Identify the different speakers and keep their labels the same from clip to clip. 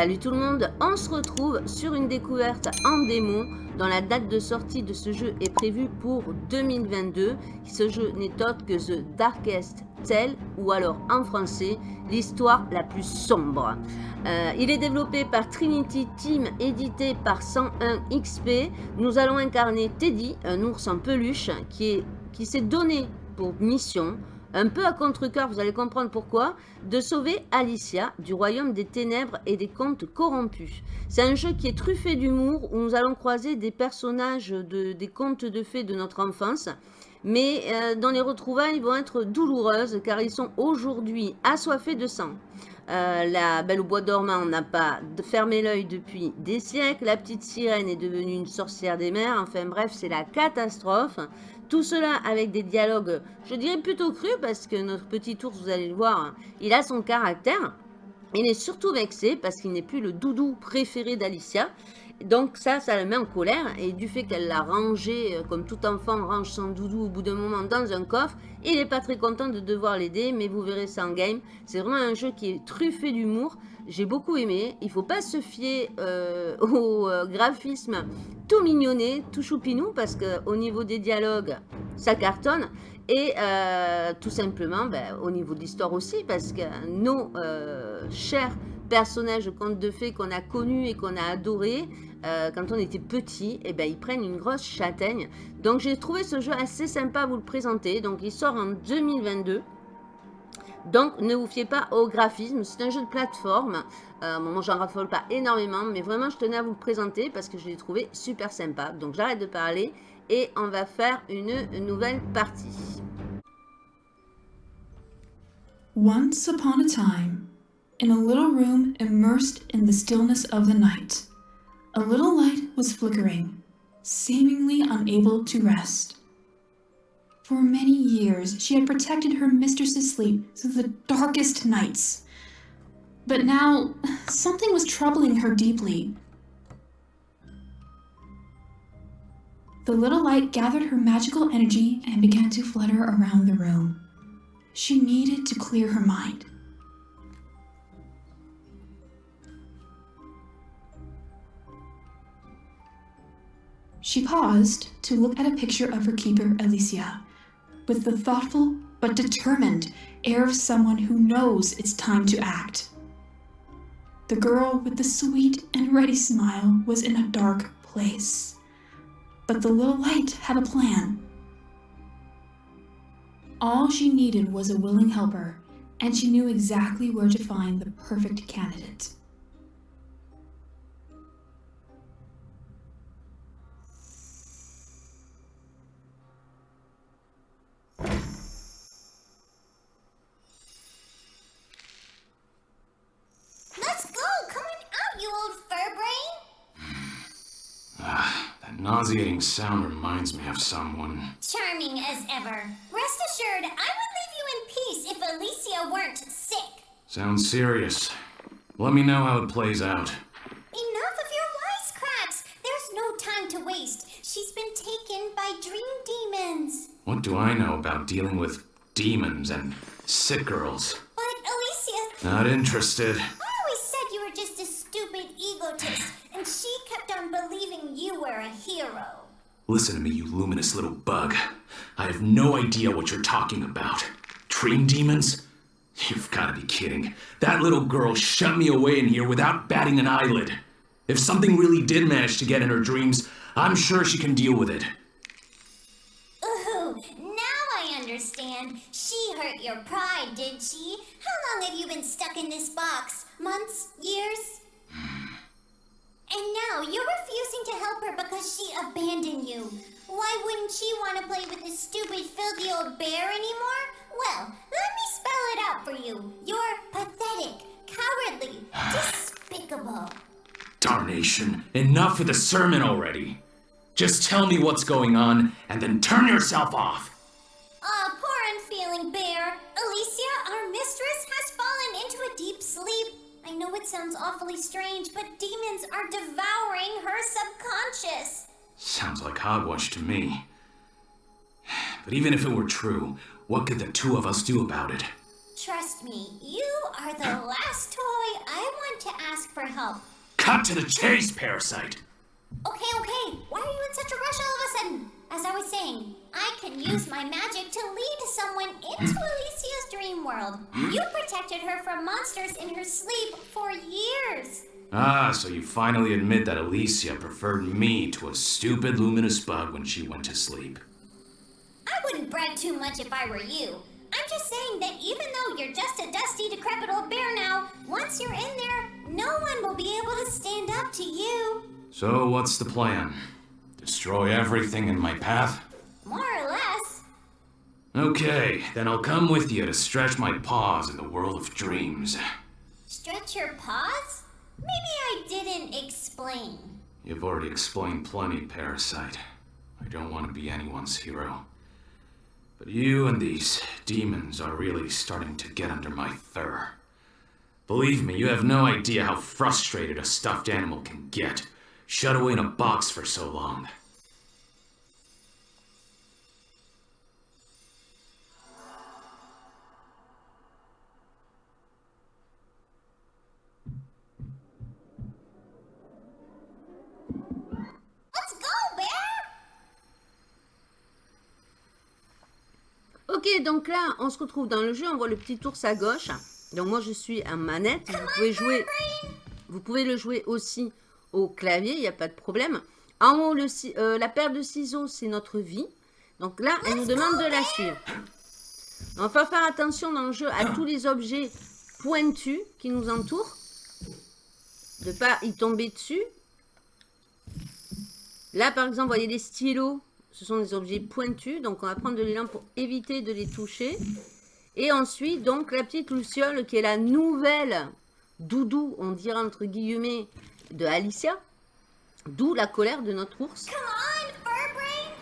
Speaker 1: Salut tout le monde, on se retrouve sur une découverte en démo dont la date de sortie de ce jeu est prévue pour 2022. Ce jeu n'est autre que The Darkest Tale ou alors en français l'histoire la plus sombre. Euh, il est développé par Trinity Team, édité par 101 XP. Nous allons incarner Teddy, un ours en peluche qui s'est donné pour mission un peu à contre-cœur, vous allez comprendre pourquoi, de sauver Alicia du royaume des ténèbres et des contes corrompus. C'est un jeu qui est truffé d'humour, où nous allons croiser des personnages de, des contes de fées de notre enfance, mais euh, dont les retrouvailles vont être douloureuses, car ils sont aujourd'hui assoiffés de sang. Euh, la Belle au Bois dormant n'a pas fermé l'œil depuis des siècles. La petite sirène est devenue une sorcière des mers. Enfin bref, c'est la catastrophe. Tout cela avec des dialogues, je dirais plutôt crus, parce que notre petit ours, vous allez le voir, il a son caractère. Il est surtout vexé parce qu'il n'est plus le doudou préféré d'Alicia. Donc ça, ça le met en colère. Et du fait qu'elle l'a rangé, euh, comme tout enfant range son doudou au bout d'un moment dans un coffre, il n'est pas très content de devoir l'aider, mais vous verrez ça en game. C'est vraiment un jeu qui est truffé d'humour. J'ai beaucoup aimé. Il ne faut pas se fier euh, au euh, graphisme tout mignonné, tout choupinou, parce qu'au niveau des dialogues, ça cartonne. Et tout simplement, ben, au niveau de l'histoire aussi, parce que nos chers personnages contes de fées qu'on a connus et qu'on a adorés, euh, quand on était petit, et eh ben, ils prennent une grosse châtaigne. Donc j'ai trouvé ce jeu assez sympa à vous le présenter. Donc il sort en 2022. Donc ne vous fiez pas au graphisme, c'est un jeu de plateforme. Euh, moi j'en raffole pas énormément, mais vraiment je tenais à vous le présenter parce que je l'ai trouvé super sympa. Donc j'arrête de parler et on va faire une nouvelle partie.
Speaker 2: Once upon a time, in a little room immersed in the stillness of the night, A little light was flickering, seemingly unable to rest. For many years, she had protected her mistress's sleep through the darkest nights. But now, something was troubling her deeply. The little light gathered her magical energy and began to flutter around the room. She needed to clear her mind. She paused to look at a picture of her keeper, Alicia, with the thoughtful but determined air of someone who knows it's time to act. The girl with the sweet and ready smile was in a dark place. But the little light had a plan. All she needed was a willing helper, and she knew exactly where to find the perfect candidate.
Speaker 3: Nauseating sound reminds me of someone.
Speaker 4: Charming as ever. Rest assured, I would leave you in peace if Alicia weren't sick.
Speaker 3: Sounds serious. Let me know how it plays out.
Speaker 4: Enough of your wisecracks! There's no time to waste. She's been taken by dream demons.
Speaker 3: What do I know about dealing with demons and sick girls?
Speaker 4: But Alicia...
Speaker 3: Not interested. I
Speaker 4: always said you were just a stupid egotist and she kept on believing you were a hero.
Speaker 3: Listen to me, you luminous little bug. I have no idea what you're talking about. Dream demons? You've got to be kidding. That little girl shut me away in here without batting an eyelid. If something really did manage to get in her dreams, I'm sure she can deal with it.
Speaker 4: Ooh, now I understand. She hurt your pride, did she? How long have you been stuck in this box? Months? Years? And now you're refusing to help her because she abandoned you. Why wouldn't she want to play with this stupid, filthy old bear anymore? Well, let me spell it out for you. You're pathetic, cowardly, despicable.
Speaker 3: Darnation. Enough with the sermon already. Just tell me what's going on, and then turn yourself off.
Speaker 4: Ah, uh, poor unfeeling bear. Alicia, I know it sounds awfully strange, but demons are devouring her subconscious.
Speaker 3: Sounds like hogwash to me. But even if it were true, what could the two of us do about it?
Speaker 4: Trust me, you are the last toy I want to ask ask for help.
Speaker 3: Cut to the chase, Parasite!
Speaker 4: Okay, okay. Why are you in such a rush all of a sudden? As I was saying, I can use my magic to lead someone into Alicia's dream world. You protected her from monsters in her sleep for years.
Speaker 3: Ah, so you finally admit that Alicia preferred me to a stupid luminous bug when she went to sleep.
Speaker 4: I wouldn't brag too much if I were you. I'm just saying that even though you're just a dusty, decrepit old bear now, once you're in there, no one will be able to stand up to you.
Speaker 3: So, what's the plan? Destroy everything in my path?
Speaker 4: More or less.
Speaker 3: Okay, then I'll come with you to stretch my paws in the world of dreams.
Speaker 4: Stretch your paws? Maybe I didn't explain.
Speaker 3: You've already explained plenty, Parasite. I don't want to be anyone's hero. But you and these demons are really starting to get under my fur. Believe me, you have no idea how frustrated a stuffed animal can get, shut away in a box for so long.
Speaker 1: Ok, donc là, on se retrouve dans le jeu. On voit le petit ours à gauche. Donc moi, je suis en manette. Vous pouvez jouer... Vous pouvez le jouer aussi au clavier, il n'y a pas de problème. En haut, euh, la paire de ciseaux, c'est notre vie. Donc là, elle nous demande de la suivre. On va faire attention dans le jeu à tous les objets pointus qui nous entourent. De pas y tomber dessus. Là, par exemple, vous voyez les stylos. Ce sont des objets pointus. Donc, on va prendre de l'élan pour éviter de les toucher. Et ensuite, donc, la petite Luciole qui est la nouvelle doudou, on dirait entre guillemets, de Alicia. D'où la colère de notre ours.
Speaker 4: Come on, Furbrain!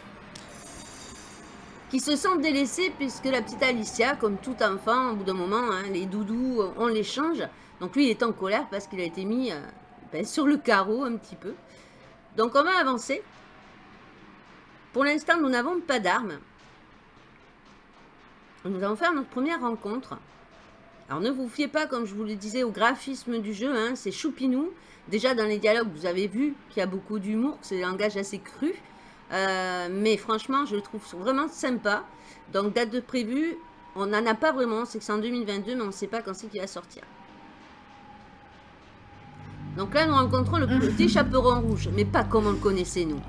Speaker 1: qui se sent délaissée puisque la petite Alicia, comme tout enfant, au bout d'un moment, hein, les doudous, euh, on les change. Donc lui, il est en colère parce qu'il a été mis euh, ben, sur le carreau un petit peu. Donc on va avancer. Pour l'instant, nous n'avons pas d'armes. Nous allons faire notre première rencontre. Alors ne vous fiez pas, comme je vous le disais, au graphisme du jeu. hein, c'est choupinou. Déjà dans les dialogues, vous avez vu qu'il y a beaucoup d'humour, que c'est des langages assez crus. Euh, mais franchement, je le trouve vraiment sympa. Donc, date de prévue, on n'en a pas vraiment. C'est que c'est en 2022, mais on ne sait pas quand c'est qu'il va sortir. Donc là, nous rencontrons le petit chaperon rouge, mais pas comme on le connaissait, nous.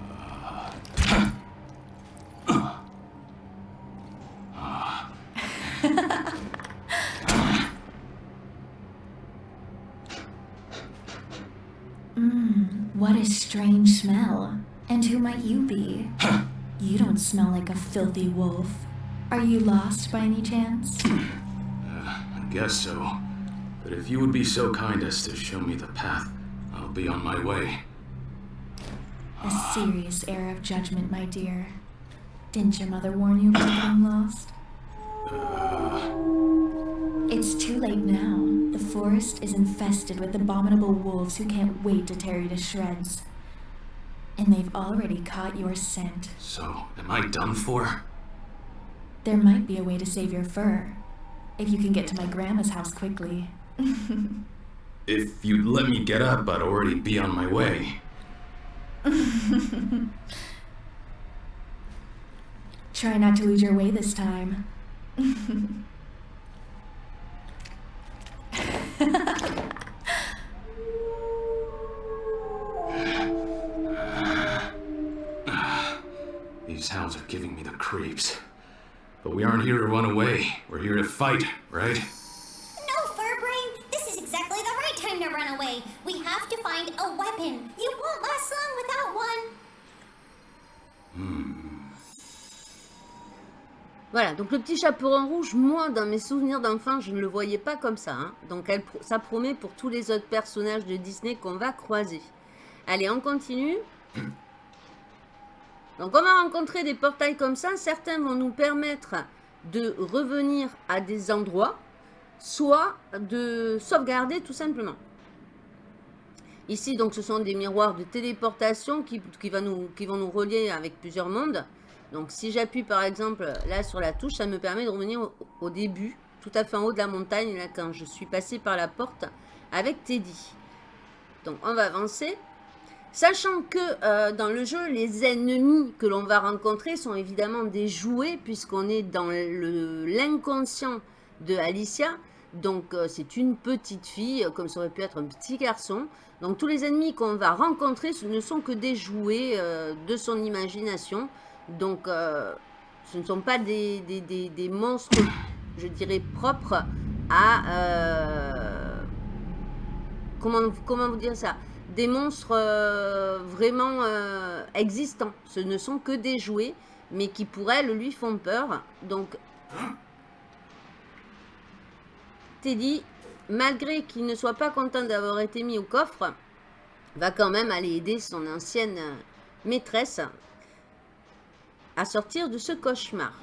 Speaker 2: What a strange smell. And who might you be? you don't smell like a filthy wolf. Are you lost by any chance?
Speaker 3: Uh, I guess so. But if you would be so kind as to show me the path, I'll be on my way.
Speaker 2: A serious air of judgment, my dear. Didn't your mother warn you about getting lost? It's too late now. The forest is infested with abominable wolves who can't wait to tear you to shreds. And they've already caught your scent.
Speaker 3: So, am I done for?
Speaker 2: There might be a way to save your fur. If you can get to my grandma's house quickly.
Speaker 3: If you'd let me get up, I'd already be on my way.
Speaker 2: Try not to lose your way this time.
Speaker 3: These hounds are giving me the creeps. But we aren't here to run away. We're here to fight, right?
Speaker 1: Voilà, donc le petit chaperon rouge, moi, dans mes souvenirs d'enfant, je ne le voyais pas comme ça. hein. Donc ça promet pour tous les autres personnages de Disney qu'on va croiser. Allez, on continue. Donc on va rencontrer des portails comme ça. Certains vont nous permettre de revenir à des endroits, soit de sauvegarder tout simplement. Ici, donc, ce sont des miroirs de téléportation qui vont nous relier avec plusieurs mondes. Donc, si j'appuie par exemple là sur la touche, ça me permet de revenir au, début, tout à fait en haut de la montagne, là, quand je suis passé par la porte avec Teddy. Donc, on va avancer. Sachant que euh, dans le jeu, les ennemis que l'on va rencontrer sont évidemment des jouets, puisqu'on est dans l'inconscient de Alicia. Donc, euh, c'est une petite fille, comme ça aurait pu être un petit garçon. Donc, tous les ennemis qu'on va rencontrer, ce ne sont que des jouets euh, de son imagination. Donc, ce ne sont pas des, monstres, je dirais, propres à... comment, comment vous dire ça? Des monstres euh, vraiment euh, existants. Ce ne sont que des jouets, mais qui pour elle lui font peur. Donc, Teddy, malgré qu'il ne soit pas content d'avoir été mis au coffre, va quand même aller aider son ancienne maîtresse à sortir de ce cauchemar.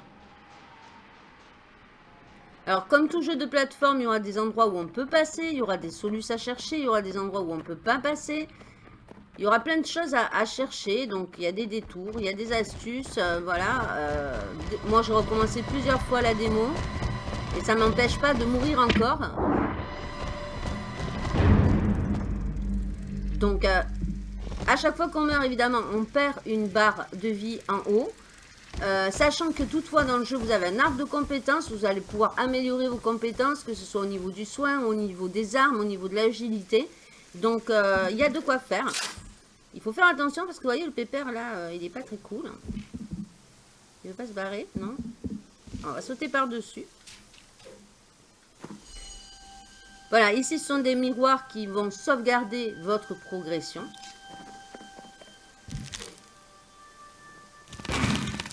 Speaker 1: Alors, comme tout jeu de plateforme, il y aura des endroits où on peut passer, il y aura des solutions à chercher, il y aura des endroits où on ne peut pas passer. Il y aura plein de choses à, chercher, donc il y a des détours, il y a des astuces, euh, voilà. Euh, moi, j'ai recommencé plusieurs fois la démo, et ça m'empêche pas de mourir encore. Donc, euh, à chaque fois qu'on meurt, évidemment, on perd une barre de vie en haut. Euh, sachant que toutefois dans le jeu vous avez un arbre de compétences, vous allez pouvoir améliorer vos compétences, que ce soit au niveau du soin, au niveau des armes, au niveau de l'agilité. Donc euh, il y a de quoi faire. Il faut faire attention parce que vous voyez le pépère là, euh, il n'est pas très cool. Il ne veut pas se barrer, non On va sauter par-dessus. Voilà, ici ce sont des miroirs qui vont sauvegarder votre progression.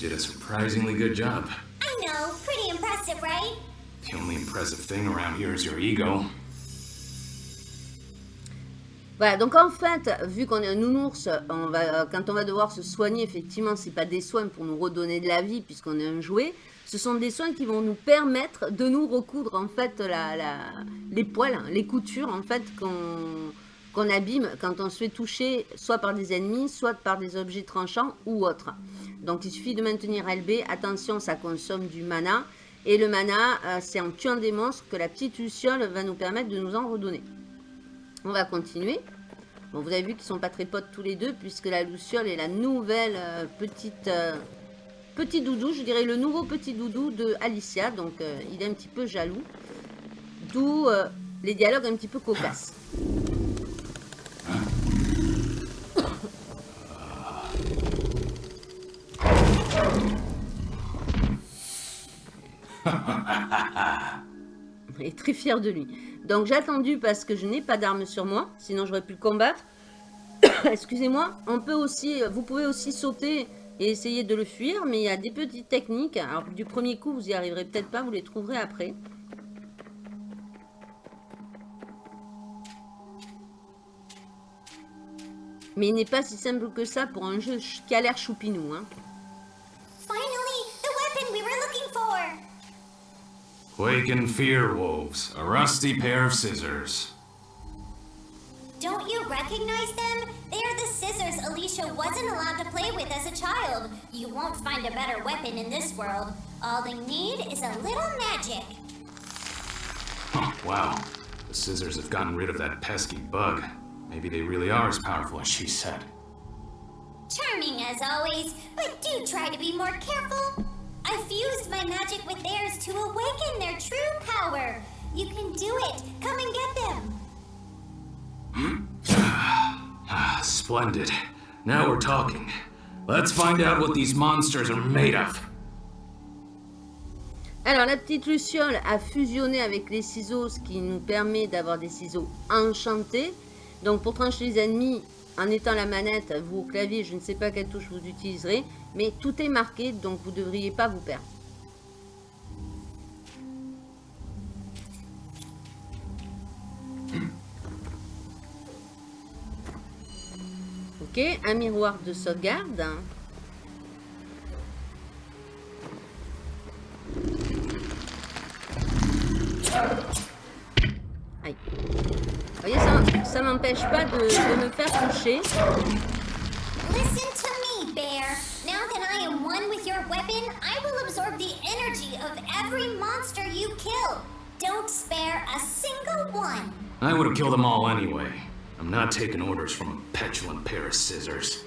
Speaker 3: you did a surprisingly good job.
Speaker 4: I know, pretty impressive, right?
Speaker 3: The only impressive thing around here is your ego.
Speaker 1: Voilà, donc en fait, vu qu'on est un nounours, on va, quand on va devoir se soigner, effectivement, c'est pas des soins pour nous redonner de la vie, puisqu'on est un jouet. Ce sont des soins qui vont nous permettre de nous recoudre, en fait, la, les poils, les coutures, en fait, qu'on abîme quand on se fait toucher, soit par des ennemis, soit par des objets tranchants ou autres. Donc, il suffit de maintenir LB. Attention, ça consomme du mana. Et le mana, euh, c'est en tuant des monstres que la petite luciole va nous permettre de nous en redonner. On va continuer. Bon, vous avez vu qu'ils sont pas très potes tous les deux, puisque la Luciole est la nouvelle euh, petite euh, petit doudou, je dirais le nouveau petit doudou de Alicia. Donc, il est un petit peu jaloux. D'où les dialogues un petit peu cocasses. Il est très fier de lui. Donc j'ai attendu parce que je n'ai pas d'arme sur moi, sinon j'aurais pu le combattre. Excusez-moi, on peut aussi, vous pouvez aussi sauter et essayer de le fuir, mais il y a des petites techniques. Alors du premier coup, vous y arriverez peut-être pas, vous les trouverez après. Mais il n'est pas si simple que ça pour un jeu qui a l'air choupinou. Hein.
Speaker 3: Waken fear wolves, a rusty pair of scissors.
Speaker 4: Don't you recognize them? They're the scissors Alicia wasn't allowed to play with as a child. You won't find a better weapon in this world. All they need is a little magic.
Speaker 3: Oh, wow. The scissors have gotten rid of that pesky bug. Maybe they really are as powerful as she said.
Speaker 4: Charming as always, but do try to be more careful. I fused my magic with theirs to awaken their true power. You can do it. Come and get
Speaker 3: them. Splendid. Now we're talking. Let's find out what these monsters are made of.
Speaker 1: Alors, la petite Luciole a fusionné avec les ciseaux, ce qui nous permet d'avoir des ciseaux enchantés. Donc, pour trancher les ennemis, en étant la manette, vous au clavier, je ne sais pas quelle touche vous utiliserez, mais tout est marqué, donc vous ne devriez pas vous perdre. Ok, un miroir de sauvegarde. Aïe. Vous voyez, ça, ça m'empêche pas de, de me faire toucher.
Speaker 4: Listen to me, Bear. Now that I am one with your weapon, I will absorb the energy of every monster you kill. Don't spare a single one.
Speaker 3: I would have killed them all anyway. I'm not taking orders from a petulant pair of scissors.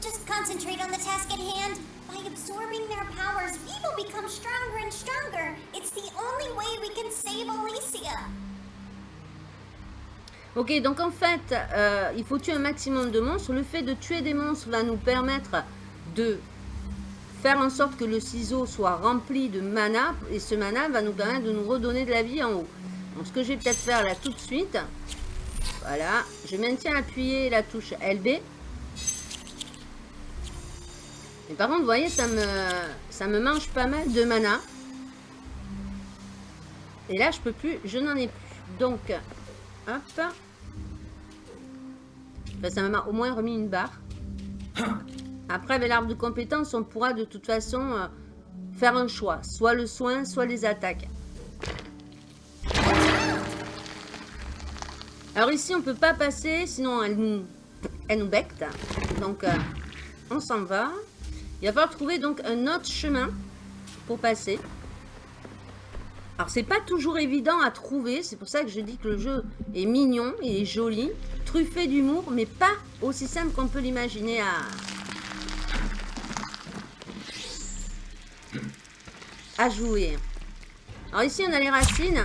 Speaker 4: Just concentrate on the task at hand. By absorbing their powers, we will become stronger and stronger. It's the only way we can save Alicia.
Speaker 1: Ok, donc en fait, euh, il faut tuer un maximum de monstres. Le fait de tuer des monstres va nous permettre de faire en sorte que le ciseau soit rempli de mana. Et ce mana va nous permettre de nous redonner de la vie en haut. Donc ce que je vais peut-être faire là tout de suite. Voilà, je maintiens appuyé la touche LB. Mais par contre, vous voyez, ça me, ça me mange pas mal de mana. Et là, je peux plus, je n'en ai plus. Donc, hop. Enfin, ça m'a au moins remis une barre. Après, avec l'arbre de compétences, on pourra de toute façon euh, faire un choix. Soit le soin, soit les attaques. Alors ici, on peut pas passer, sinon elle nous, elle nous becte. Donc, euh, on s'en va. Il va falloir trouver donc un autre chemin pour passer. Alors, c'est pas toujours évident à trouver. C'est pour ça que je dis que le jeu est mignon, il est joli, truffé d'humour, mais pas aussi simple qu'on peut l'imaginer à... à jouer. Alors ici, on a les racines.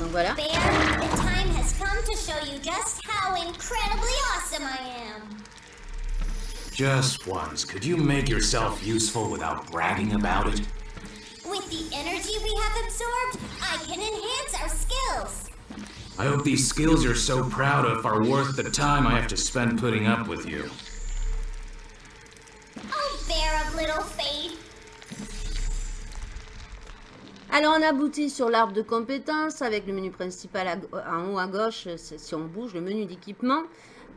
Speaker 1: Donc voilà.
Speaker 4: Bear, the time has come to show you just how incredibly awesome I am.
Speaker 3: Just once, could you make yourself useful without bragging about it?
Speaker 4: The energy we have absorbed, I can enhance our skills.
Speaker 3: I hope these skills you're so proud of are worth the time I have to spend putting up with you.
Speaker 4: Oh, bear of little faith.
Speaker 1: Alors, on aboutit sur l'arbre de compétences avec le menu principal en haut à gauche. c'est- Si on bouge, le menu d'équipement.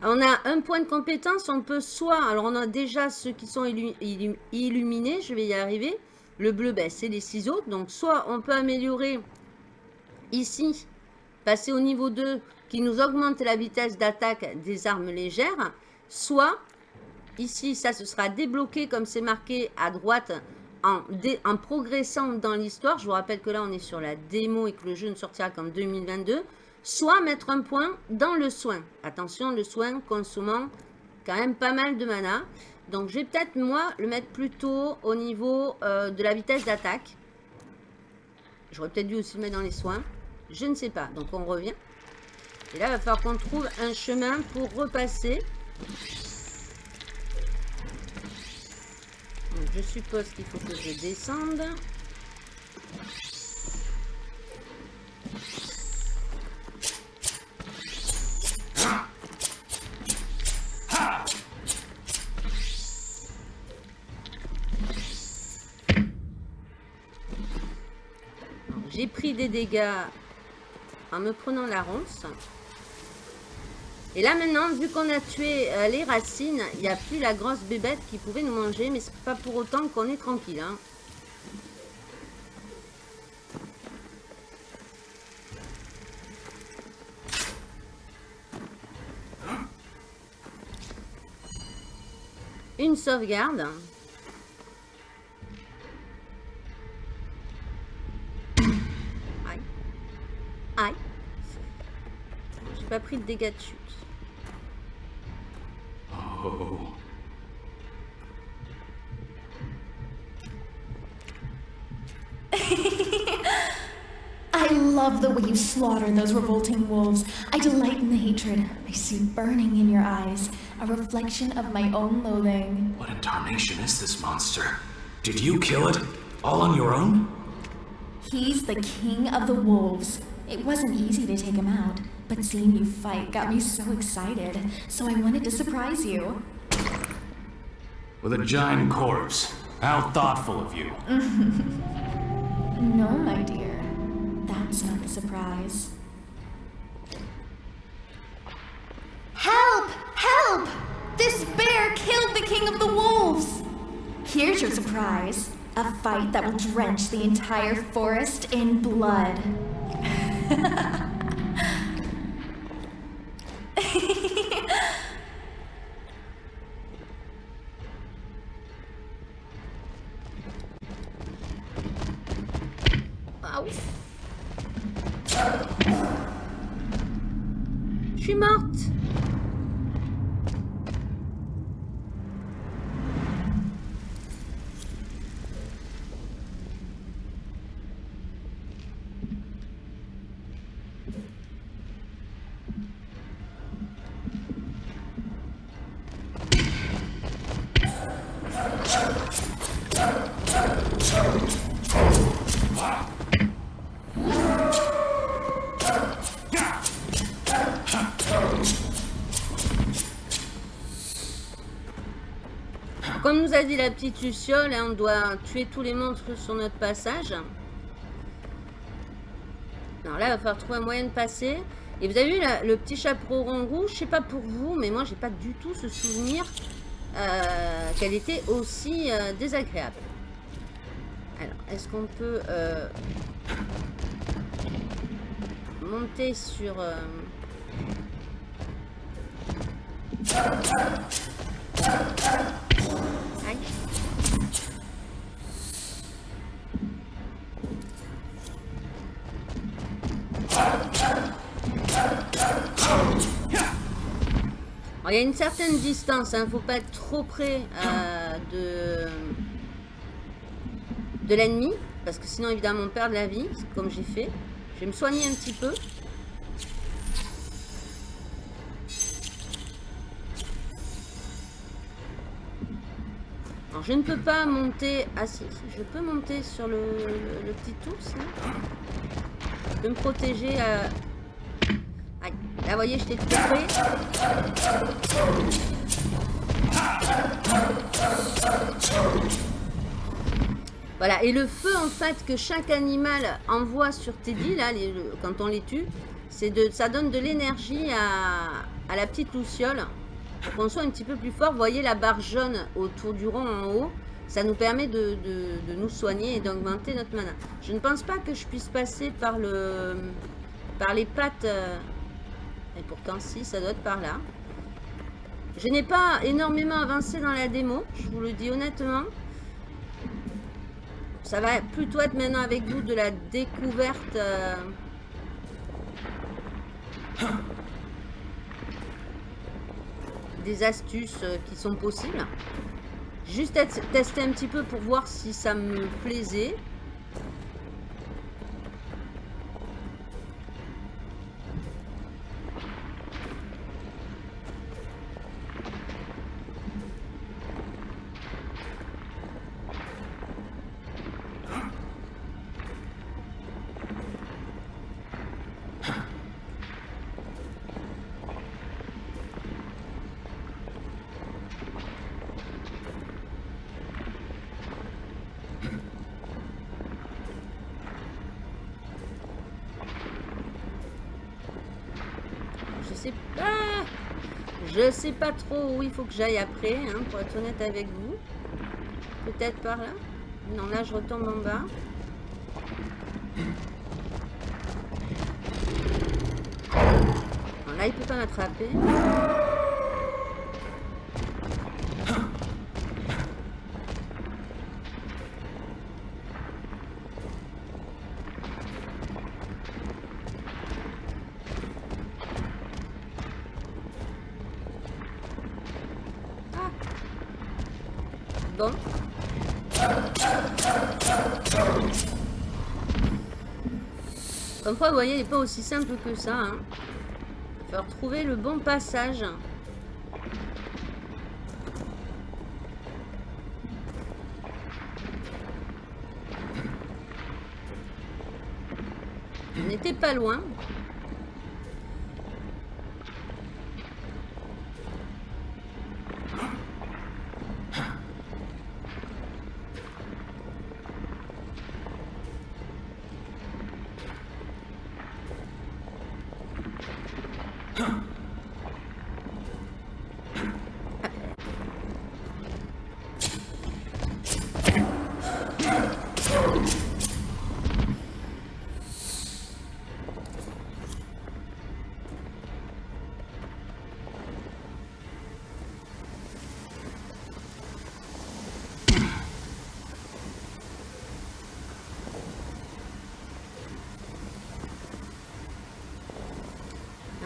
Speaker 1: On a un point de compétence. On peut soit... Alors, on a déjà ceux qui sont illu- illu- illuminés. Je vais y arriver. Le bleu, ben, c'est les ciseaux. Donc, soit on peut améliorer ici, passer au niveau 2, qui nous augmente la vitesse d'attaque des armes légères. Soit, ici, ça, ce sera débloqué comme c'est marqué à droite en, en progressant dans l'histoire, je vous rappelle que là on est sur la démo et que le jeu ne sortira qu'en 2022, soit mettre un point dans le soin. Attention, le soin consommant quand même pas mal de mana. Donc je vais peut-être moi le mettre plutôt au niveau euh, de la vitesse d'attaque. J'aurais peut-être dû aussi le mettre dans les soins. Je ne sais pas. Donc on revient. Et là, il va falloir qu'on trouve un chemin pour repasser. Donc, je suppose qu'il faut que je descende. Dégâts en me prenant la ronce. Et là maintenant, vu qu'on a tué euh, les racines, il n'y a plus la grosse bébête qui pouvait nous manger, mais c'est pas pour autant qu'on est tranquille. hein. Une sauvegarde. Pas pris de dégâts de chute.
Speaker 3: Oh.
Speaker 2: I love the way you slaughter those revolting wolves. I delight in the hatred I see burning in your eyes, a reflection of my own loathing.
Speaker 3: What in tarnation is this monster? Did you kill it? All on your own?
Speaker 2: He's the king of the wolves. It wasn't easy to take him out, but seeing you fight got me so excited, so I wanted to surprise you.
Speaker 3: With a giant corpse. How thoughtful of you.
Speaker 2: no, my dear. That's not a surprise.
Speaker 4: Help! Help! This bear killed the king of the wolves!
Speaker 5: Here's your surprise. A fight that will drench the entire forest in blood.
Speaker 1: dit la petite Luciole, hein, on doit tuer tous les monstres sur notre passage. Alors là, il va falloir trouver un moyen de passer. Et vous avez vu le petit chaperon rouge, je sais pas pour vous, mais moi j'ai pas du tout ce souvenir euh, qu'elle était aussi euh, désagréable. Alors, est-ce qu'on peut euh, monter sur... il y a une certaine distance, il ne faut pas être trop près euh, de, de l'ennemi, parce que sinon évidemment on perd de la vie, comme j'ai fait. Je vais me soigner un petit peu. Alors je ne peux pas monter... Ah si, je peux monter sur le, le- petit ours là. Je peux me protéger à... Vous voyez j'étais trop près. Voilà, et le feu en fait que chaque animal envoie sur Teddy, là, quand on les tue, de, ça donne de l'énergie à, à la petite Luciole pour qu'on soit un petit peu plus fort. Vous voyez la barre jaune autour du rond en haut, ça nous permet de, de- de nous soigner et d'augmenter notre mana. Je ne pense pas que je puisse passer par, le, par les pattes, euh, et pourtant si, ça doit être par là. Je n'ai pas énormément avancé dans la démo, je vous le dis honnêtement. Ça va plutôt être maintenant avec vous de la découverte. euh, des astuces euh, qui sont possibles. Juste tester un petit peu pour voir si ça me plaisait. Je sais pas trop où il faut que j'aille après, hein, pour être honnête avec vous. Peut-être par là. Non, là, je retombe en bas. Là, il peut pas m'attraper. Voyez, n'est pas aussi simple que ça. Hein. Il va falloir trouver le bon passage. On n'était pas loin.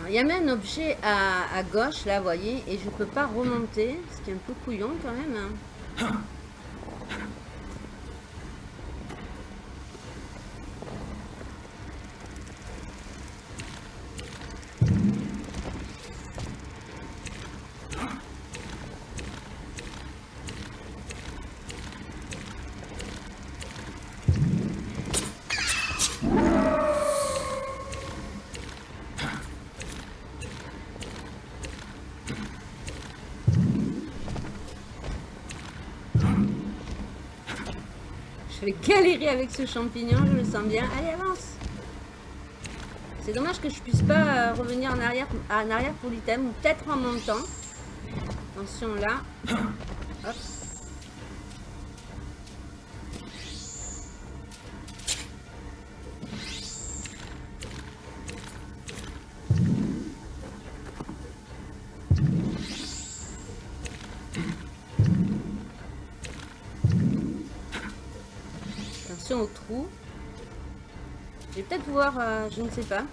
Speaker 1: Il y a même un objet à, gauche, là, vous voyez, et je peux pas remonter, ce qui est un peu couillon quand même. hein. vais galérer avec ce champignon, je le sens bien. Allez, avance C'est dommage que je puisse pas euh, revenir en arrière, en arrière pour l'item, ou peut-être en montant. Attention là. Euh, je ne sais pas.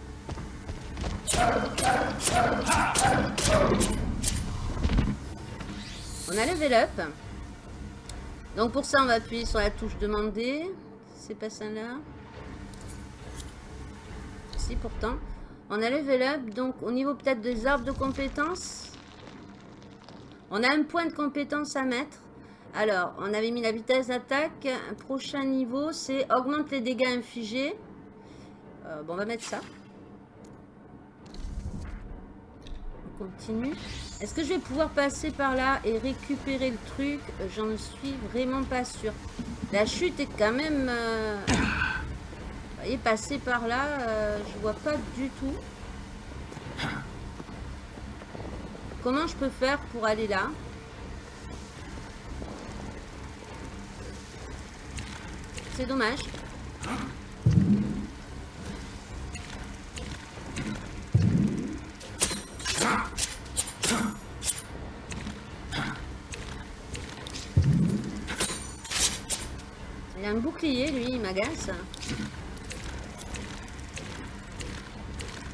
Speaker 1: On a level up. Donc pour ça, on va appuyer sur la touche demander. C'est pas ça là. Si pourtant. On a level up. Donc au niveau peut-être des arbres de compétences. On a un point de compétence à mettre. Alors, on avait mis la vitesse d'attaque. Prochain niveau, c'est augmente les dégâts infligés. Euh, bon, on va mettre ça. On continue. Est-ce que je vais pouvoir passer par là et récupérer le truc? J'en suis vraiment pas sûre. La chute est quand même... euh, Vous voyez, passer par là, euh, je vois pas du tout. Comment je peux faire pour aller là? C'est dommage. Il a un bouclier, lui, il m'agace.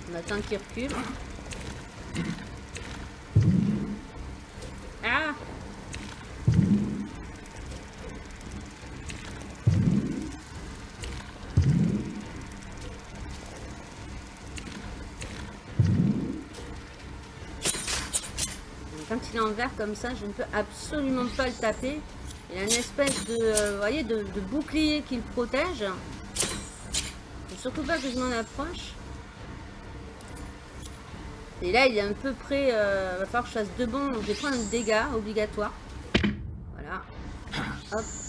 Speaker 1: On attend qu'il recule. Ah en comme ça, je ne peux absolument pas le taper. Il a une espèce de, euh, voyez, de, bouclier qui le protège. Surtout pas que je m'en approche. Et là, il est un peu près. Euh, va falloir que je fasse deux bons. Donc, je vais prendre un dégât obligatoire. Voilà. Hop.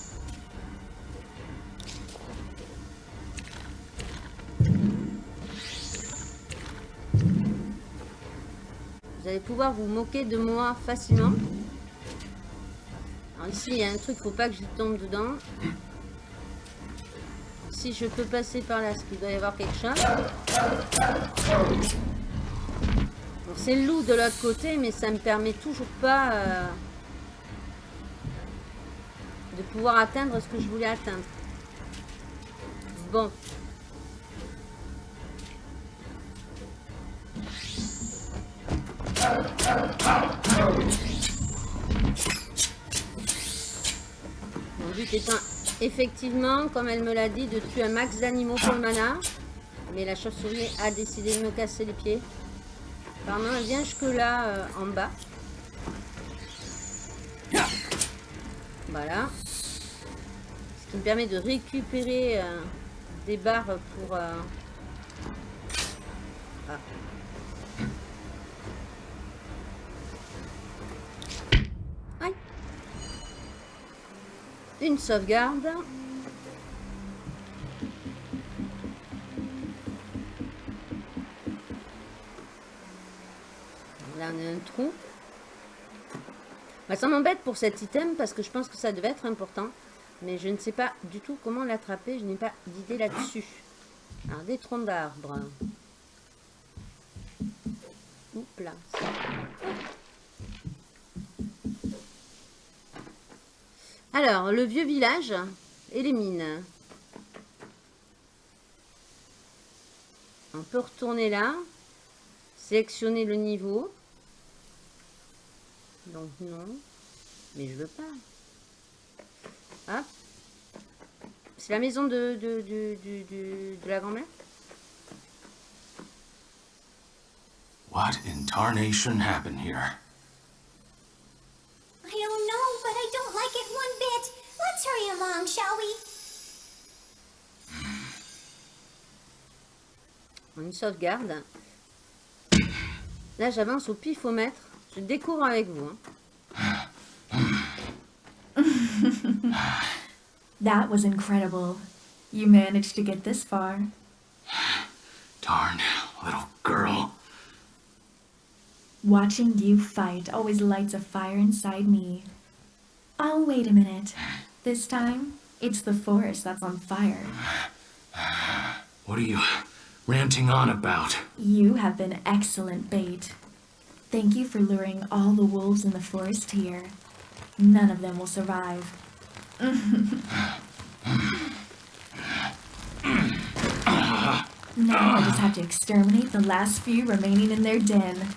Speaker 1: Vous allez pouvoir vous moquer de moi facilement. Alors ici, il y a un truc, faut pas que je tombe dedans. Si je peux passer par là, est-ce qu'il doit y avoir quelque chose c'est le loup de l'autre côté, mais ça me permet toujours pas euh, de pouvoir atteindre ce que je voulais atteindre. Bon. Mon but étant effectivement, comme elle me l'a dit, de tuer un max d'animaux pour le mana. Mais la chauve-souris a décidé de me casser les pieds. Apparemment, elle vient jusque là, euh, en bas. Voilà. Ce qui me permet de récupérer euh, des barres pour... euh, ah. Une sauvegarde. Là, on a un trou. Bah, ça m'embête pour cet item parce que je pense que ça devait être important. Mais je ne sais pas du tout comment l'attraper. Je n'ai pas d'idée là-dessus. Alors, des troncs d'arbres. Oups là. Alors, le vieux village et les mines. On peut retourner là. sélectionner le niveau. Donc non. Mais je veux pas. Hop. C'est la maison de, la grand-mère
Speaker 3: What in tarnation happened here?
Speaker 4: Hurry along, shall we?
Speaker 1: Une sauvegarde. Là, j'avance au pifomètre. Je découvre avec vous. hein.
Speaker 5: That was incredible. You managed to get this far.
Speaker 3: Darn little girl.
Speaker 5: Watching you fight always lights a fire inside me. Oh, wait a minute. This time, it's the forest that's on fire.
Speaker 3: What are you ranting on about?
Speaker 5: You have been excellent bait. Thank you for luring all the wolves in the forest here. None of them will survive. now I just have to exterminate the last few remaining in their den.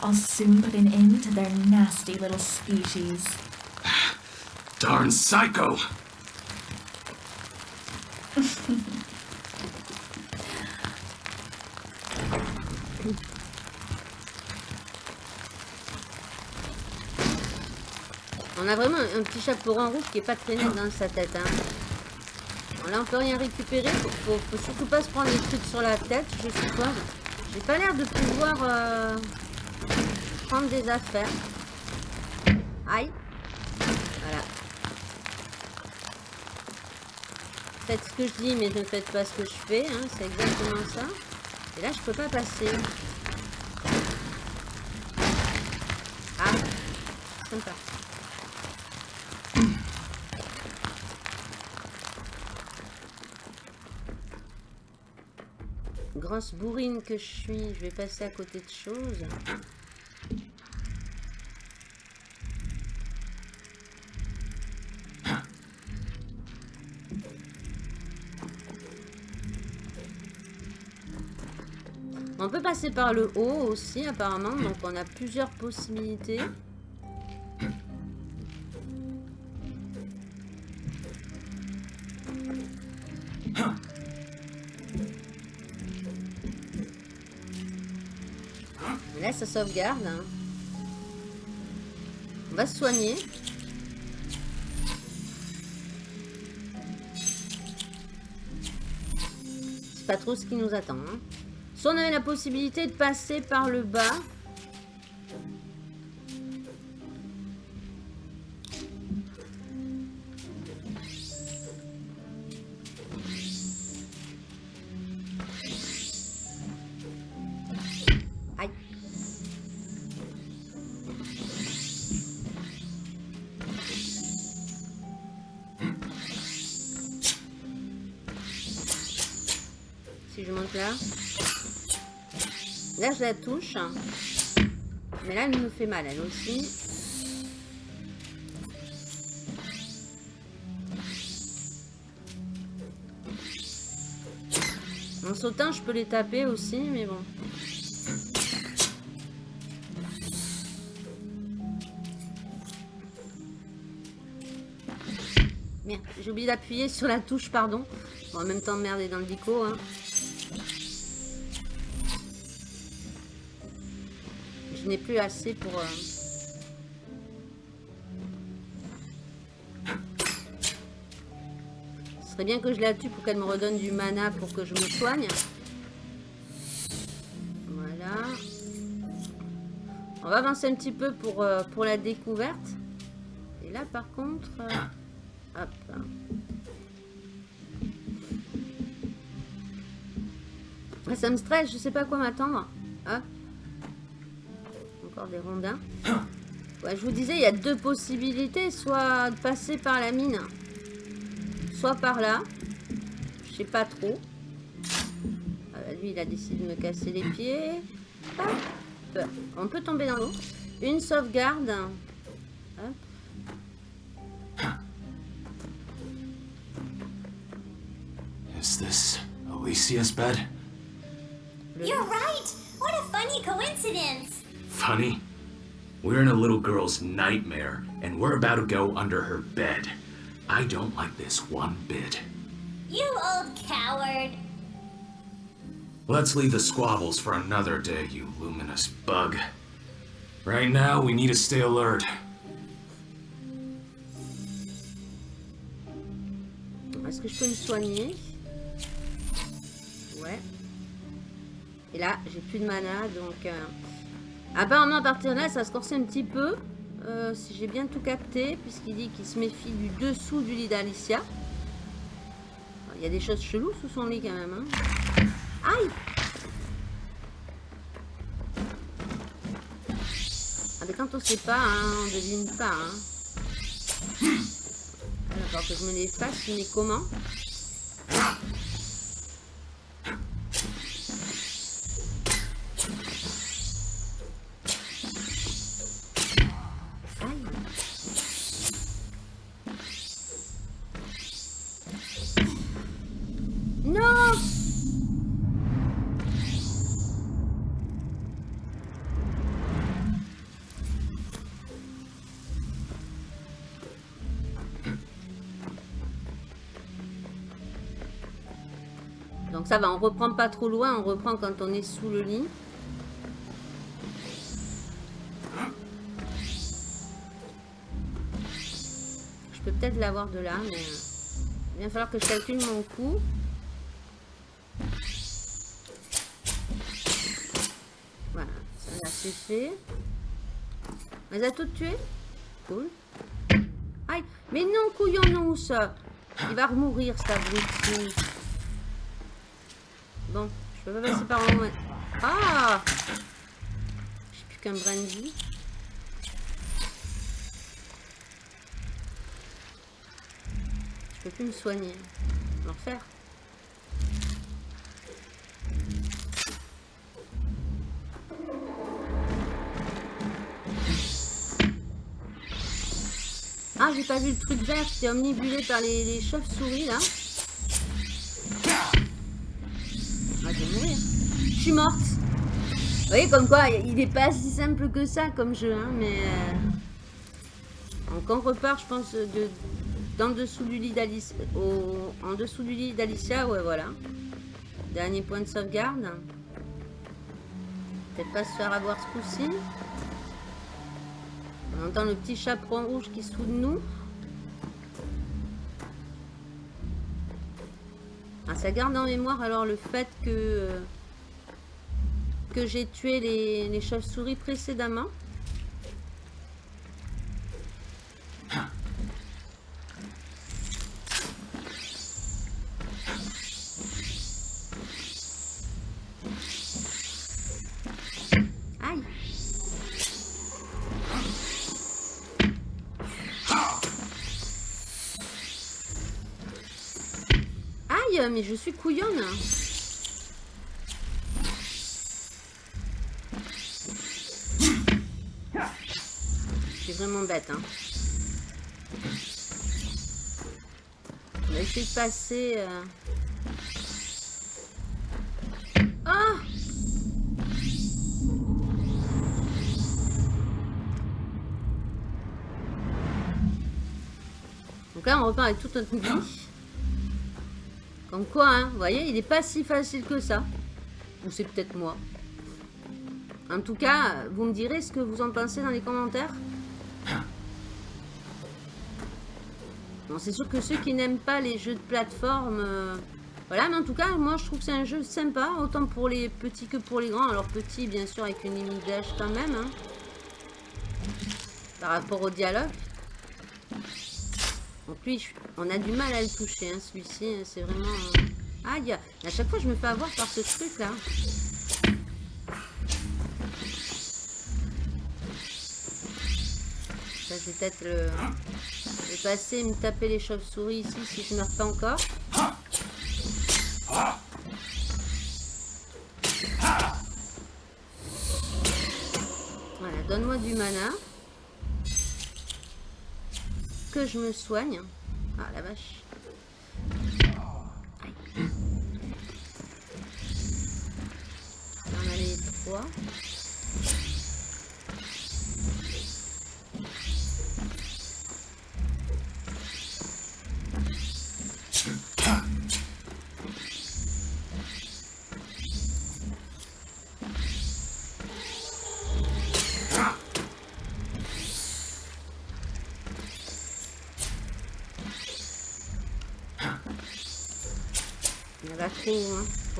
Speaker 5: I'll soon put an end to their nasty little species.
Speaker 3: Darn psycho!
Speaker 1: On a vraiment un petit chapeau rond rouge qui est pas très net dans sa tête. Hein. On peut rien récupérer. Faut, faut, faut surtout pas se prendre des trucs sur la tête, je suppose. J'ai pas l'air de pouvoir euh, prendre des affaires. Aïe. Voilà. Faites ce que je dis, mais ne faites pas ce que je fais. Hein. C'est exactement ça. Et là, je peux pas passer. Ah. Sympa. Grosse bourrine que je suis, je vais passer à côté de choses. Passer par le haut aussi apparemment, donc on a plusieurs possibilités. Là, ça sauvegarde. hein. On va se soigner. C'est pas trop ce qui nous attend. hein. Si on avait la possibilité de passer par le bas. La touche. Mais là, elle me fait mal, elle aussi. En sautant, je peux les taper aussi, mais bon. Merde, j'ai oublié d'appuyer sur la touche, pardon. Bon, en même temps, merder dans le dico, hein. Je n'ai plus assez pour... euh, Ce serait bien que je la tue pour qu'elle me redonne du mana pour que je me soigne. Voilà. On va avancer un petit peu pour, euh, pour la découverte. Et là, par contre... euh, hop. Ça me stresse, je sais pas à quoi m'attendre. Des rondins. Je vous disais, il y a deux possibilités. Soit de passer par la mine, soit par là. Je sais pas trop. Ah bah, lui, il a décidé de me casser les pieds. On peut tomber dans l'eau. Une sauvegarde.
Speaker 4: Coincidence.
Speaker 3: Funny? We're in a little girl's nightmare, and we're about to go under her bed. I don't like this one bit.
Speaker 4: You old coward.
Speaker 3: Let's leave the squabbles for another day, you luminous bug. Right now, we need to stay alert.
Speaker 1: Est-ce que je peux me soigner Ouais. Et là, j'ai plus de mana, donc... euh, Apparemment, à partir de là, ça se corse un petit peu. euh, si j'ai bien tout capté, puisqu'il dit qu'il se méfie du dessous du lit d'Alicia. Il y a des choses cheloues sous son lit, quand même. hein. Aïe Ah, mais quand on sait pas, hein, on devine pas. Hein. Ah, D'accord, que je me les fasse, mais comment? Ça va, on reprend pas trop loin, on reprend quand on est sous le lit. Je peux peut-être l'avoir de là, mais euh, il va falloir que je calcule mon coup. Voilà, ça c'est fait. Les a toutes tuées? Cool. Aïe, mais non, couillon, non, ça. Il va remourir, cet abruti. Je peux pas passer par en. Ah J'ai plus qu'un brandy. Je peux plus me soigner. L'enfer. Ah, j'ai pas vu le truc vert, j'étais omnibulé par les chauves-souris là. Suis morte. Vous voyez, comme quoi, il est pas si simple que ça comme jeu, hein, mais... euh, Donc on repart, je pense, de, d'en dessous du lit d'Alicia. Au, en dessous du lit d'Alicia, ouais, voilà. Dernier point de sauvegarde. Peut-être pas se faire avoir ce coup-ci. On entend le petit chaperon rouge qui soude nous. Ah, ça garde en mémoire alors le fait que, euh, que j'ai tué les, chauves-souris précédemment. Mais je suis couillonne. Hein. On va essayer de passer... Ah Donc là, on repart avec tout notre vie. Comme quoi, hein, vous voyez, il n'est pas si facile que ça. Ou c'est peut-être moi. En tout cas, vous me direz ce que vous en pensez dans les commentaires. Bon, c'est sûr que ceux qui n'aiment pas les jeux de plateforme... euh, Voilà, mais en tout cas, moi, je trouve que c'est un jeu sympa. Autant pour les petits que pour les grands. Alors, petits, bien sûr, avec une limite quand même. hein, par rapport au dialogue. Donc lui, on a du mal à le toucher, hein, celui-ci, hein, c'est vraiment... euh, Aïe À chaque fois, je me fais avoir par ce truc-là. Ça, vais peut-être le... le passer et me taper les chauves-souris ici, si je meurs pas encore. Voilà, donne-moi du mana que je me soigne. Ah la vache. On a les 3.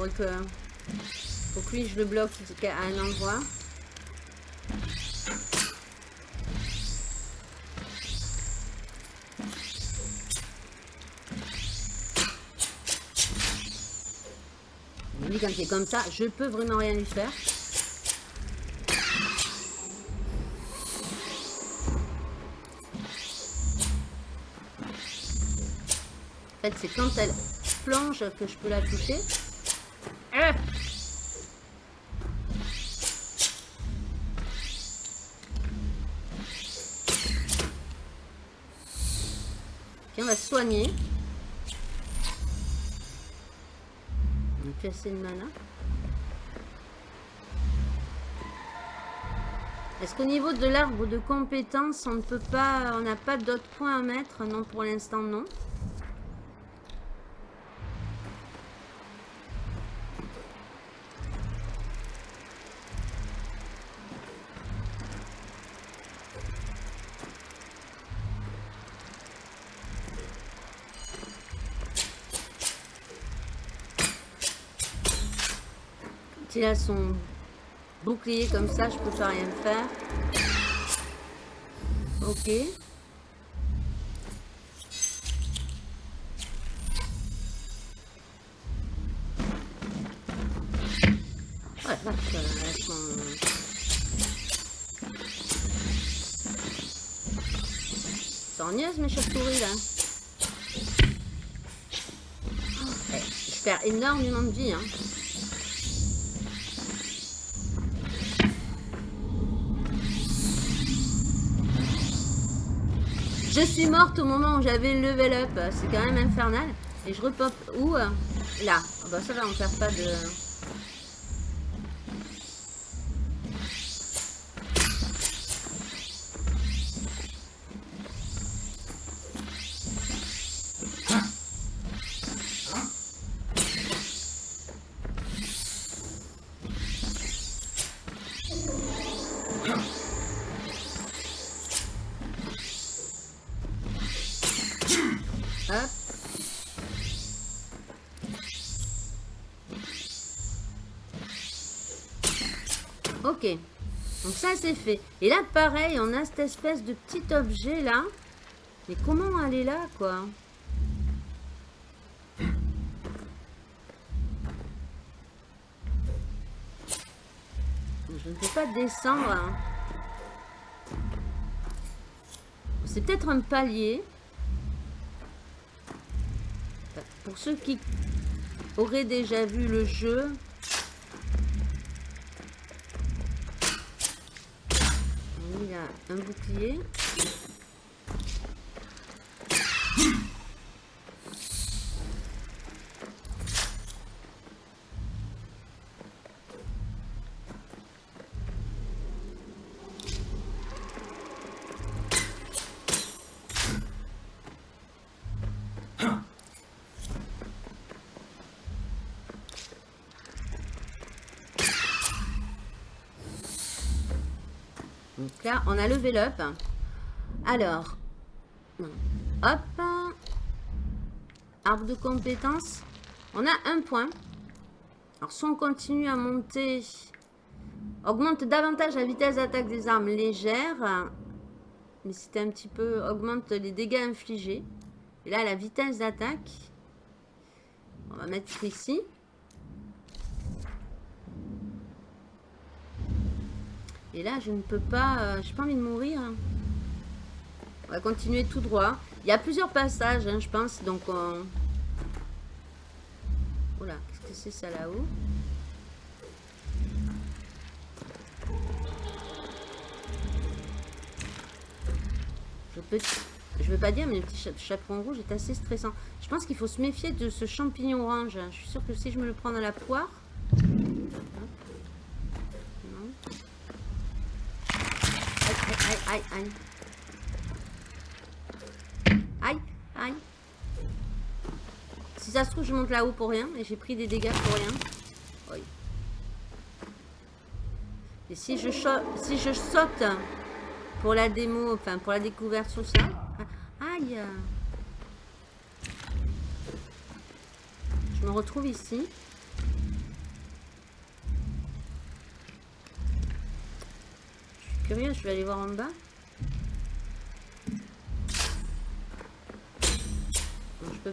Speaker 1: Faudrait que... Faut que lui, je le bloque à un endroit. Lui, quand il est comme ça, je peux vraiment rien lui faire. En fait, c'est quand elle plonge que je peux la toucher. On va soigner. On a plus assez de mana. Est-ce qu'au niveau de l'arbre de compétences, on ne peut pas, on n'a pas d'autres points à mettre? Non, pour l'instant, non. S'il a son bouclier comme ça, je peux pas rien faire. Ok. Ouais, vache, elles sont... Sornieuses mes chauves-souris là. Eh, je perds énormément de vie hein. Je suis morte au moment où j'avais le level up. C'est quand même infernal. Et je repop où? Là. Ah bah ça va, on perd pas de... Hop. Ok. Donc ça c'est fait. Et là pareil, on a cette espèce de petit objet là. Mais comment aller là quoi? Je ne peux pas descendre. hein. C'est peut-être un palier. Pour ceux qui auraient déjà vu le jeu, il a un bouclier. On a level up. Alors, hop. Arbre de compétences. On a un point. Alors, si on continue à monter, augmente davantage la vitesse d'attaque des armes légères. Mais c'était un petit peu... Augmente les dégâts infligés. Et là, la vitesse d'attaque. On va mettre ici. Et là, je ne peux pas... Euh, J'ai pas envie de mourir. hein. On va continuer tout droit. Il y a plusieurs passages, hein, je pense. Donc, on... Oula, qu'est-ce que c'est ça là-haut? Je peux... Veux pas dire, mais le petit cha- chaperon rouge est assez stressant. Je pense qu'il faut se méfier de ce champignon orange. Je suis sûre que si je me le prends dans la poire... Aïe, aïe, aïe. Aïe. Si ça se trouve, je monte là-haut pour rien et j'ai pris des dégâts pour rien. Et si je, si je saute pour la démo, enfin pour la découverte sur ça. ah, Aïe. Je me retrouve ici. Je suis je vais aller voir en bas.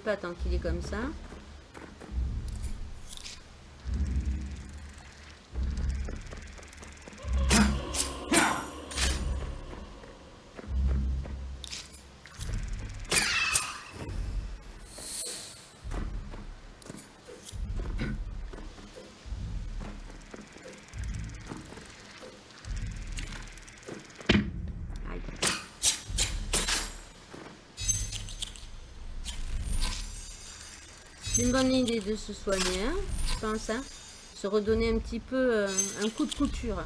Speaker 1: Pas tant qu'il est comme ça. Idée de se soigner, hein, je pense. Hein. Se redonner un petit peu euh, un coup de couture.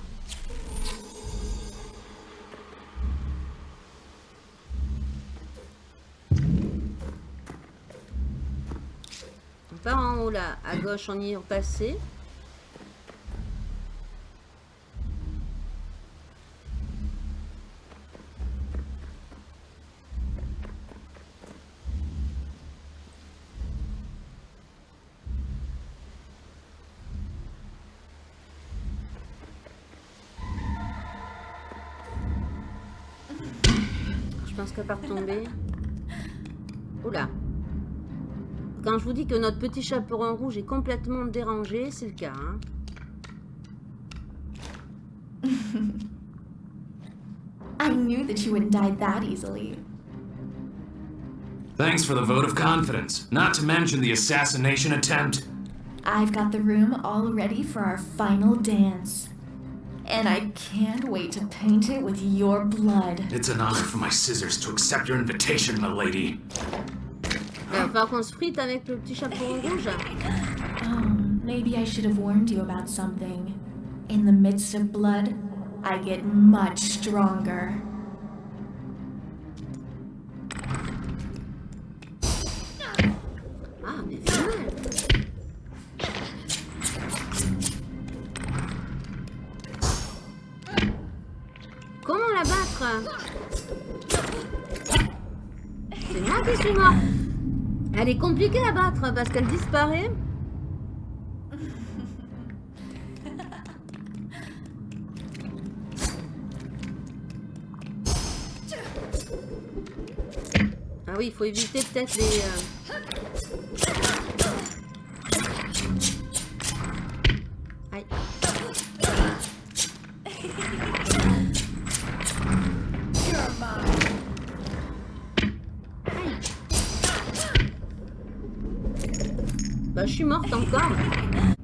Speaker 1: On part en haut là, à gauche on y est passé. Pense qu'à part tomber. Oula. Quand je vous dis que notre petit chaperon rouge est complètement dérangé, c'est le cas. hein.
Speaker 5: I knew that you wouldn't die that easily.
Speaker 3: Thanks for the vote of confidence, not to mention the assassination attempt.
Speaker 5: I've got the room all ready for our final dance. And I can't wait to paint it with your blood.
Speaker 3: It's an honor for my scissors to accept your invitation, milady.
Speaker 1: Il va falloir qu'on se frite avec le petit chaperon rouge.
Speaker 5: Um, maybe I should have warned you about something. In the midst of blood, I get much stronger.
Speaker 1: Elle est compliquée à battre parce qu'elle disparaît. Ah oui, il faut éviter peut-être les... euh, suis morte encore.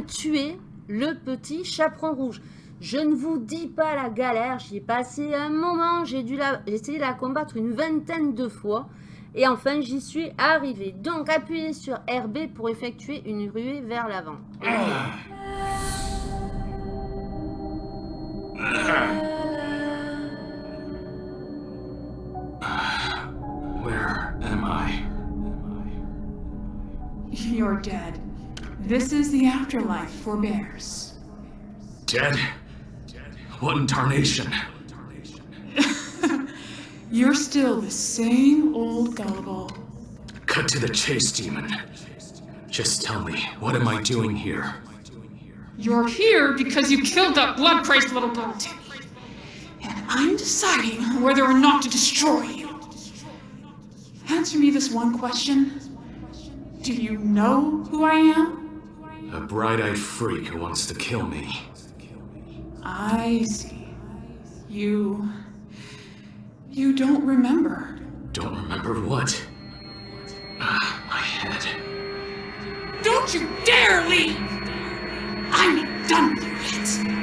Speaker 1: Tué le petit chaperon rouge. Je ne vous dis pas la galère, j'y ai passé un moment, j'ai dû la, de la combattre une vingtaine de fois. Et enfin, j'y suis arrivé. Donc, appuyez sur RB pour effectuer une ruée vers l'avant.
Speaker 3: Where
Speaker 2: This is the afterlife for bears.
Speaker 3: Dead? What in tarnation?
Speaker 2: You're still the same old gullible.
Speaker 3: Cut to the chase, demon. Just tell me, what am I doing here?
Speaker 2: You're here because you killed that blood-crazed little girl, And I'm deciding whether or not to destroy you. Answer me this one question. Do you know who I am?
Speaker 3: A bright-eyed freak who wants to kill me.
Speaker 2: I see. You... You don't remember.
Speaker 3: Don't remember what? Ah, my head.
Speaker 2: Don't you dare leave! I'm done with you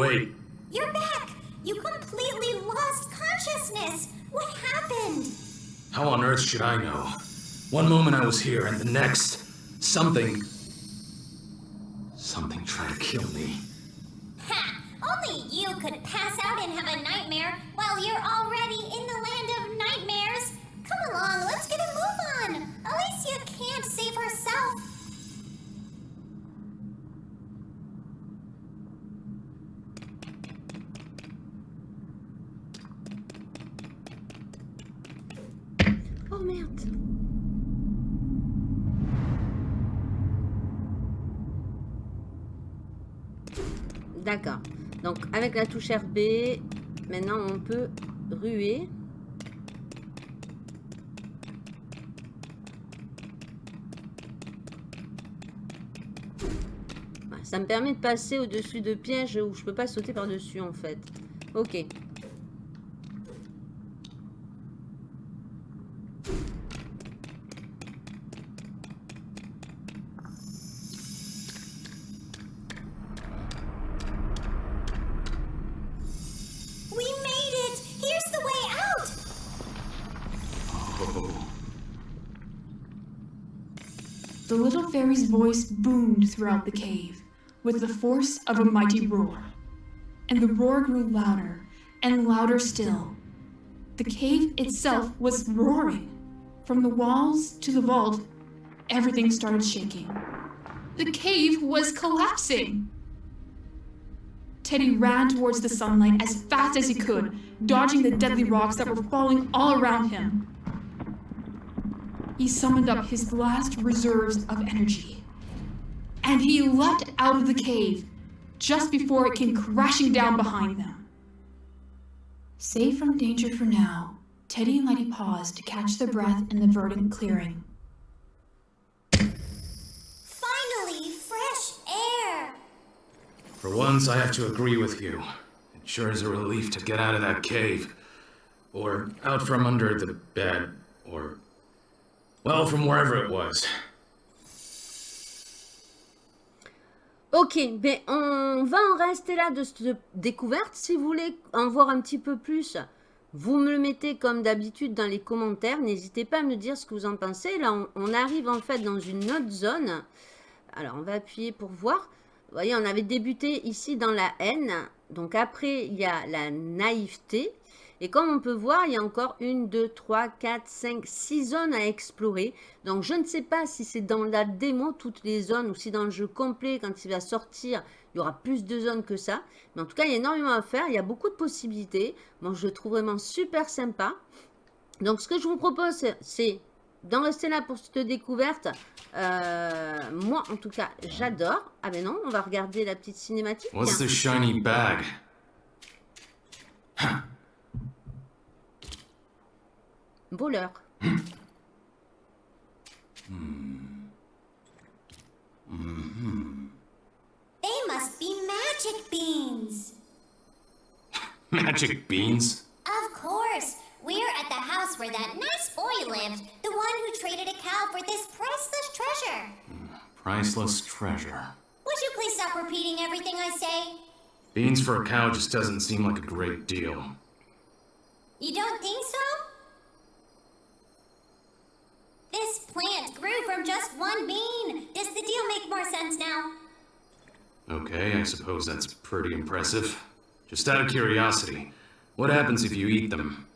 Speaker 3: I'm.
Speaker 4: You're back! You completely lost consciousness! What happened?
Speaker 3: How on earth should I know? One moment I was here, and the next. Something
Speaker 1: la touche RB, maintenant on peut ruer. Ça me permet de passer au-dessus de pièges où je peux pas sauter par-dessus en fait. Ok.
Speaker 2: Voice boomed throughout the cave with the force of a mighty roar. And the roar grew louder and louder still. The cave itself was roaring. From the walls to the vault, everything started shaking. The cave was collapsing. Teddy ran towards the sunlight as fast as he could, dodging the deadly rocks that were falling all around him. He summoned up his last reserves of energy. And he leapt out of the cave just before it came crashing down behind them. Safe from danger for now, Teddy and Letty paused to catch their breath in the verdant clearing.
Speaker 4: Finally, fresh air!
Speaker 3: For once, I have to agree with you. It sure is a relief to get out of that cave. Or out from under the bed. Or. Well, from wherever it was.
Speaker 1: Ok, ben on va en rester là de cette découverte. Si vous voulez en voir un petit peu plus, vous me le mettez comme d'habitude dans les commentaires. N'hésitez pas à me dire ce que vous en pensez. Là, on, on arrive en fait dans une autre zone. Alors, on va appuyer pour voir. Vous voyez, on avait débuté ici dans la haine. Donc après, il y a la naïveté. Et comme on peut voir, il y a encore une, deux, trois, quatre, cinq, six zones à explorer. Donc je ne sais pas si c'est dans la démo toutes les zones ou si dans le jeu complet, quand il va sortir, il y aura plus de zones que ça. Mais en tout cas, il y a énormément à faire. Il y a beaucoup de possibilités. Moi, je le trouve vraiment super sympa. Donc ce que je vous propose, c'est d'en rester là pour cette découverte. Euh, moi, en tout cas, j'adore. Ah ben non, on va regarder la petite cinématique.
Speaker 3: What's the shiny bag?
Speaker 1: Voleur.
Speaker 4: They must be magic beans!
Speaker 3: Magic beans?
Speaker 4: Of course! We're at the house where that nice boy lived, the one who traded a cow for this priceless treasure.
Speaker 3: Priceless treasure.
Speaker 4: Would you please stop repeating everything I say?
Speaker 3: Beans for a cow just doesn't seem like a great deal.
Speaker 4: You don't think so? This plant grew from just one bean. Does the deal make more sense now?
Speaker 3: Okay, I suppose that's pretty impressive. Just out of curiosity, what happens if you eat them?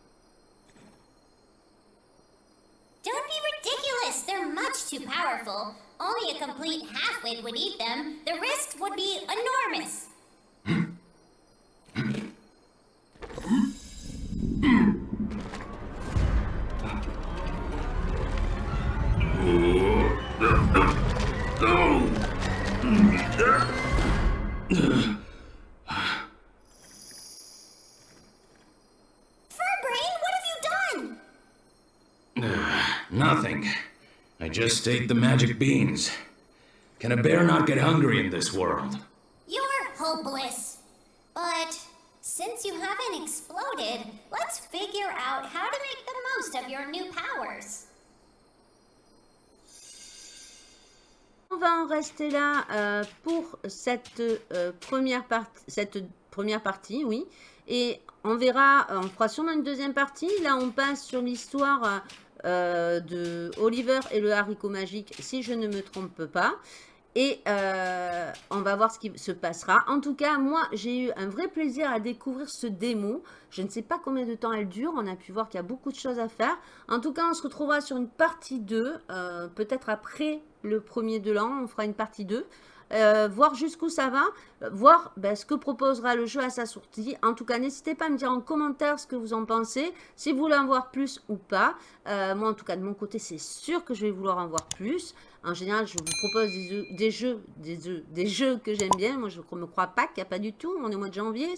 Speaker 4: Don't be ridiculous. They're much too powerful. Only a complete halfwit would eat them. The risks would be enormous.
Speaker 3: Nothing. I just ate the magic beans. Can a bear not get hungry in this world?
Speaker 4: You're hopeless. But since you haven't exploded, let's figure out how to make the most of your new powers.
Speaker 1: On va en rester là euh, pour cette, euh, première partie, cette première partie, oui. Et on verra, on fera sûrement une deuxième partie. Là, on passe sur l'histoire euh, de Oliver et le haricot magique, si je ne me trompe pas. Et euh, on va voir ce qui se passera. En tout cas, moi, j'ai eu un vrai plaisir à découvrir ce démo. Je ne sais pas combien de temps elle dure. On a pu voir qu'il y a beaucoup de choses à faire. En tout cas, on se retrouvera sur une partie 2. euh, Peut-être après le premier de l'an, on fera une partie 2. Euh, voir jusqu'où ça va, voir ben, ce que proposera le jeu à sa sortie. En tout cas, n'hésitez pas à me dire en commentaire ce que vous en pensez, si vous voulez en voir plus ou pas. Moi, en tout cas, de mon côté, c'est sûr que je vais vouloir en voir plus. En général, je vous propose des, jeux- des jeux, que j'aime bien. Moi, je ne me crois pas qu'il n'y a pas du tout. On est au mois de janvier.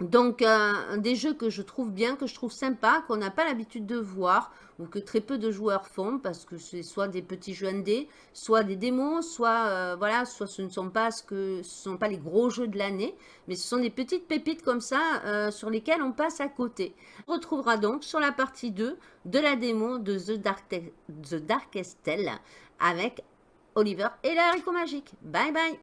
Speaker 1: Donc, euh, des jeux que je trouve bien, que je trouve sympa, qu'on n'a pas l'habitude de voir, ou que très peu de joueurs font, parce que c'est soit des petits jeux indés, soit des démos, soit, euh, voilà, soit ce ne sont pas, ce que, ce sont pas les gros jeux de l'année, mais ce sont des petites pépites comme ça, euh, sur lesquelles on passe à côté. On retrouvera donc sur la partie 2 de la démo de The, Dark The avec Oliver et le haricot magique. Bye bye